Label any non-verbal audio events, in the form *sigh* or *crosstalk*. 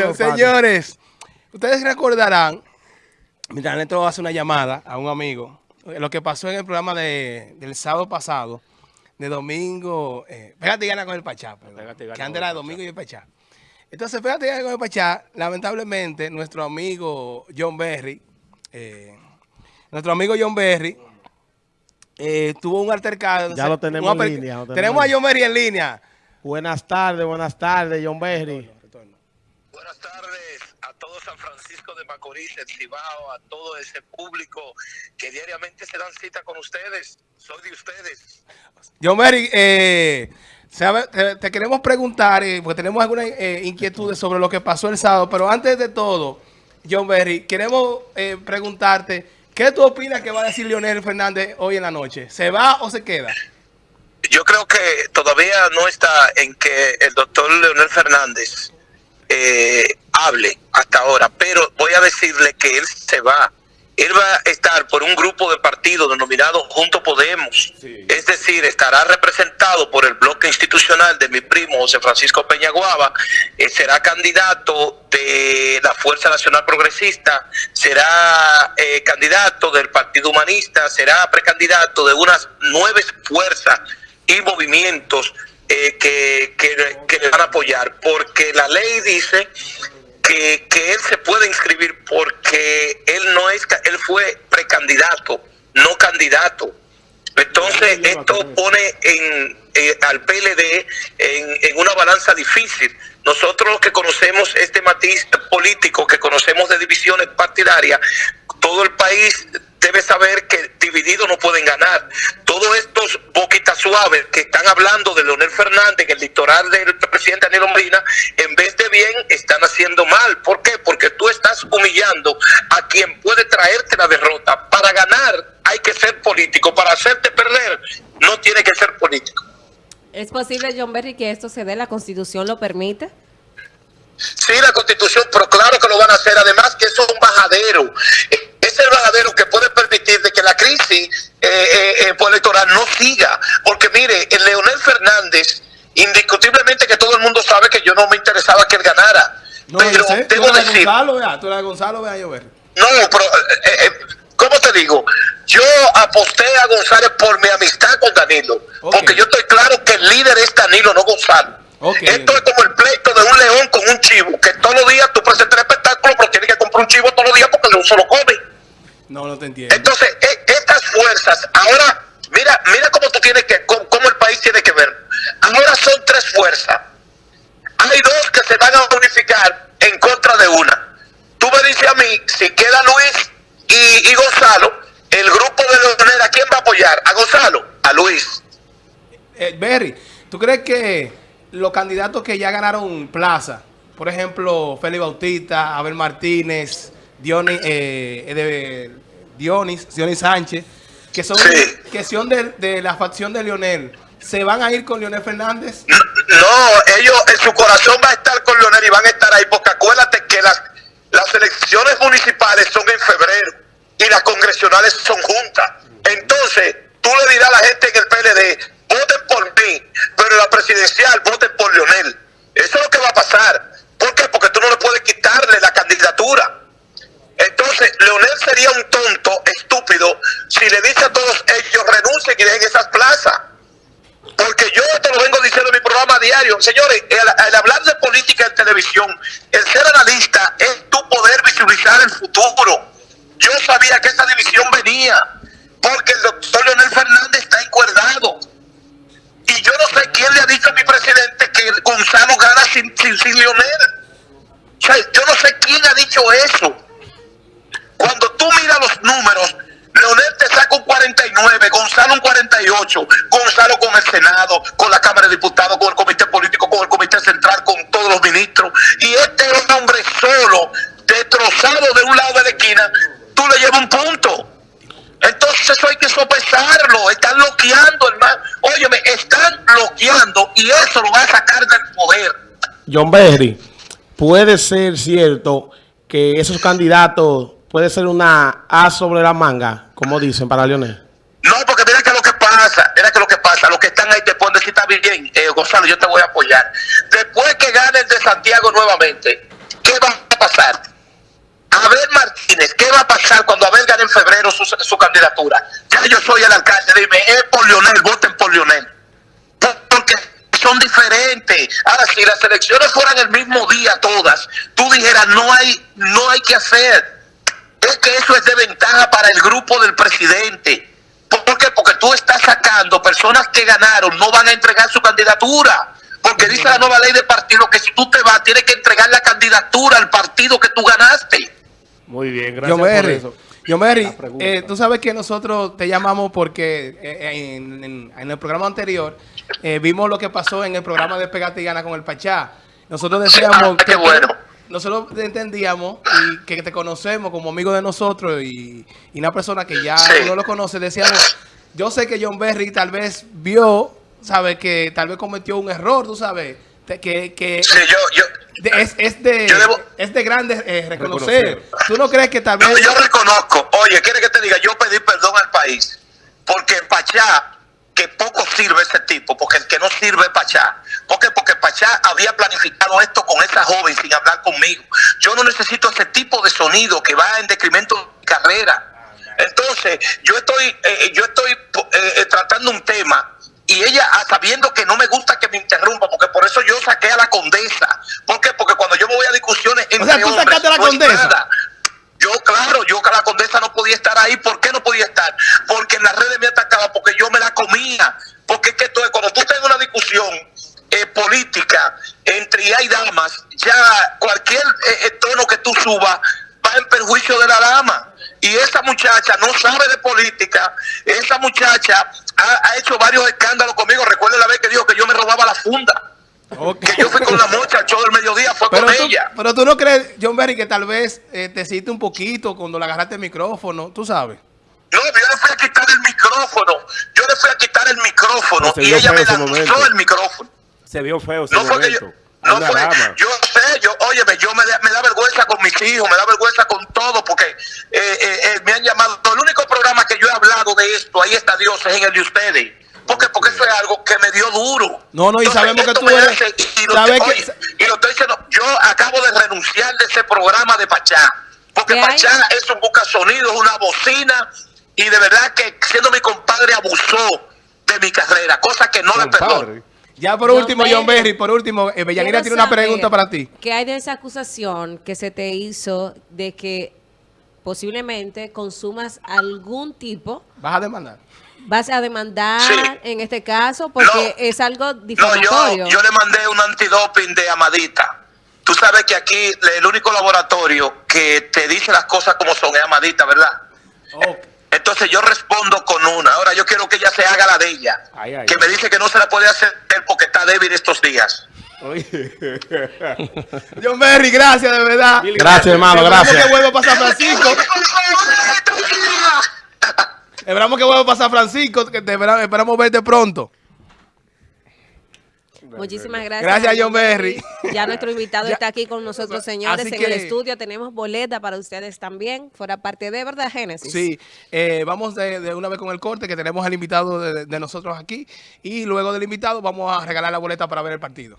Bueno, señores, ustedes recordarán, mientras Neto hace una llamada a un amigo, lo que pasó en el programa de, del sábado pasado, de domingo, eh, pégate y gana con el Pachá, que antes era domingo y el Pachá. Entonces, pégate y gana con el Pachá, lamentablemente, nuestro amigo John Berry, eh, nuestro amigo John Berry, eh, tuvo un altercado. Ya lo tenemos en línea. tenemos, a John Berry en línea. Buenas tardes, buenas tardes, John Berry. Buenas tardes a todo San Francisco de Macorís, el Cibao, a todo ese público que diariamente se dan cita con ustedes. Soy de ustedes. John Berry, eh, te, queremos preguntar, eh, porque tenemos algunas eh, inquietudes sobre lo que pasó el sábado, pero antes de todo, John Berry, queremos eh, preguntarte... ¿Qué tú opinas que va a decir Leonel Fernández hoy en la noche? ¿Se va o se queda? Yo creo que todavía no está en que el doctor Leonel Fernández eh, hable hasta ahora, pero voy a decirle que él se va él va a estar por un grupo de partidos denominado Junto Podemos. Es decir, estará representado por el bloque institucional de mi primo José Francisco Peñaguaba, eh, será candidato de la Fuerza Nacional Progresista, será eh, candidato del Partido Humanista, será precandidato de unas nueve fuerzas y movimientos eh, que, que le van a apoyar, porque la ley dice que, él se puede inscribir porque él no es, él fue precandidato, no candidato. Entonces esto pone en, eh, al PLD en, en, una balanza difícil. Nosotros que conocemos este matiz político, que conocemos de divisiones partidarias, todo el país debe saber que divididos no pueden ganar. Suaves que están hablando de Leonel Fernández en el litoral del presidente Daniel Molina, en vez de bien, están haciendo mal. ¿Por qué? Porque tú estás humillando a quien puede traerte la derrota. Para ganar hay que ser político. Para hacerte perder, no tiene que ser político. ¿Es posible, John Berry, que esto se dé? ¿La Constitución lo permite? Sí, la Constitución, pero claro que lo van a hacer. Además que eso es un bajadero es el bajadero que puede permitir de que la crisis eh, eh, eh electoral no siga. Porque mire, el Leonel Fernández, indiscutiblemente que todo el mundo sabe que yo no me interesaba que él ganara. No, pero sé, debo tú decir... Gonzalo, vea, tú eres Gonzalo, vea, yo ver. No, pero, eh, ¿cómo te digo? Yo aposté a González por mi amistad con Danilo. Porque yo estoy claro que el líder es Danilo, no Gonzalo. Esto es como el pleito de un león con un chivo, que todos los días tú presentas el espectáculo, pero tienes que comprar un chivo todos los días porque el león solo come. No, no te entiendo. Entonces, e, estas fuerzas, ahora, mira, mira cómo tú tienes que, cómo, el país tiene que ver. Ahora son tres fuerzas. Hay dos que se van a unificar en contra de una. Tú me dices a mí, si queda Luis y, Gonzalo, el grupo de Leonel, ¿a quién va a apoyar? ¿A Gonzalo? A Luis. Eh, Berry, ¿tú crees que los candidatos que ya ganaron plaza, por ejemplo, Félix Bautista, Abel Martínez, Dionis, eh, de, Dionis, Sánchez, que son, que son de, la facción de Lionel, ¿se van a ir con Lionel Fernández? No, ellos en su corazón va a estar con Lionel y van a estar ahí, porque acuérdate que las, las elecciones municipales son en febrero y las congresionales son juntas. Entonces, tú le dirás a la gente en el PLD, voten por mí, pero en la presidencial voten por Lionel. Eso es lo que va a pasar. ¿Por qué? Porque tú no le puedes quitarle la candidatura. Entonces, Leonel sería un tonto, estúpido, si le dice a todos ellos renuncien y dejen esas plazas. Porque yo te lo vengo diciendo en mi programa diario. Señores, el, hablar de política en televisión, el ser analista es tu poder visibilizar el futuro. Yo sabía que esa división venía, porque el doctor Leonel Fernández está encuerdado. Y yo no sé quién le ha dicho a mi presidente que Gonzalo gana sin, sin, sin Leonel. O sea, yo no sé quién ha dicho eso. Cuando tú miras los números, Leonel te saca un 49, Gonzalo un 48, Gonzalo con el Senado, con la Cámara de Diputados, con el Comité Político, con el Comité Central, con todos los ministros. Y este es un hombre solo, destrozado de un lado de la esquina, tú le llevas un punto. Entonces eso hay que sopesarlo, están bloqueando, hermano. Óyeme, están bloqueando y eso lo va a sacar del poder. John Berry, puede ser cierto que esos candidatos puede ser una A sobre la manga, como dicen para Leonel. No, porque mira que lo que pasa, mira que lo que están ahí te pueden decir, está bien, eh, Gonzalo, yo te voy a apoyar. Después que gane el de Santiago nuevamente, que va a pasar? Abel Martínez, ¿qué va a pasar cuando Abel gane en febrero su, su candidatura? Ya yo soy el alcalde, dime, es por Lionel, voten por Lionel. Porque son diferentes. Ahora, si las elecciones fueran el mismo día todas, tú dijeras, no hay, no hay que hacer. Es que eso es de ventaja para el grupo del presidente. ¿Por qué? Porque tú estás sacando personas que ganaron, no van a entregar su candidatura. Porque dice la nueva ley de partido que si tú te vas, tienes que entregar la candidatura al partido que tú ganaste. Muy bien, gracias Yo por Mary, eso. Yo Mary, eh, tú sabes que nosotros te llamamos porque eh, en, en- en el programa anterior eh, vimos lo que pasó en el programa de Pegate y Gana con el Pachá. Nosotros decíamos Ah, qué que bueno. nosotros te entendíamos y que te conocemos como amigo de nosotros y, y una persona que ya Sí. no lo conoce, decíamos, yo sé que John Berry tal vez vio, sabe que tal vez cometió un error, tú sabes, que, que Sí, yo, yo, de- es, es de, Yo debo- es de grande eh, reconocer. Reconocer. ¿Tú no crees que tal yo, vez... yo reconozco, oye, quiere que te diga, yo pedí perdón al país, porque en Pachá, que poco sirve ese tipo, porque el que no sirve es Pachá. ¿Por qué? Porque Pachá había planificado esto con esa joven sin hablar conmigo. Yo no necesito ese tipo de sonido que va en decremento de mi carrera. Entonces, yo estoy, eh, yo estoy eh, eh, tratando un tema y ella, ah, sabiendo que no me gusta que me interrumpa, porque por eso yo saqué a la condesa. ¿Por qué? Porque cuando yo me voy a discusiones entre sea, tú hombres, a la condesa. Yo, claro, yo que la condesa no podía estar ahí. ¿Por qué no podía estar? Porque en las redes me atacaba, porque yo me la comía. Porque es que es, cuando tú tengas una discusión eh, política entre ya y damas, ya cualquier eh, eh, tono que tú subas va en perjuicio de la dama. Y esa muchacha no sabe de política. Esa muchacha ha, ha hecho varios escándalos conmigo. Recuerda la vez que dijo que yo me robaba la funda. Que yo fui con la mocha al show del mediodía, fue Pero con tú, ella. pero tú no crees, John Berry, que tal vez eh, te hiciste un poquito cuando le agarraste el micrófono, tú sabes. No, yo le fui a quitar el micrófono. Yo le fui a quitar el micrófono y ella me lanzó el micrófono. Se vio feo ese No fue que yo. No fue, yo sé, yo, óyeme, yo me, me da vergüenza con mis hijos, me da vergüenza con todo, porque eh, eh, eh, me han llamado. El único programa que yo he hablado de esto, ahí está Dios, es en el de ustedes. Porque, porque eso es algo que me dio duro. No, no, y sabemos que tú me eres- hace- y, lo, sabes que- oye, y lo estoy diciendo, yo acabo de renunciar de ese programa de Pachá. Porque. Pachá es un busca sonido, es una bocina, y de verdad que siendo mi compadre abusó de mi carrera, cosa que no le perdono. Ya por John último, Berry. John Berry, por último, eh, Bellanira tiene una pregunta para ti. ¿Qué hay de esa acusación que se te hizo de que posiblemente consumas algún tipo, ¿Vas a demandar? vas a demandar Sí. en este caso porque No. es algo No, difamatorio? yo, yo le mandé un antidoping de Amadita. Tú sabes que aquí el único laboratorio que te dice las cosas como son es Amadita, ¿verdad? Ok. Entonces yo respondo con una. Ahora yo quiero que ella se haga la de ella. Ay, ay, que ay. me dice que no se la puede hacer porque está débil estos días. Oye. *laughs* John Berry, gracias, de verdad. Gracias, hermano, Esperamos gracias. que vuelva a pasar Francisco. Esperamos que vuelva a pasar Francisco, que te espera- esperamos verte pronto. Muchísimas gracias. Gracias, John Berry. Ya nuestro invitado Ya. está aquí con nosotros, señores, Así en que- el estudio. Tenemos boleta para ustedes también, fuera parte de, ¿verdad, Génesis? Sí, eh, vamos de, de una vez con el corte, que tenemos al invitado de, de nosotros aquí. Y luego del invitado vamos a regalar la boleta para ver el partido.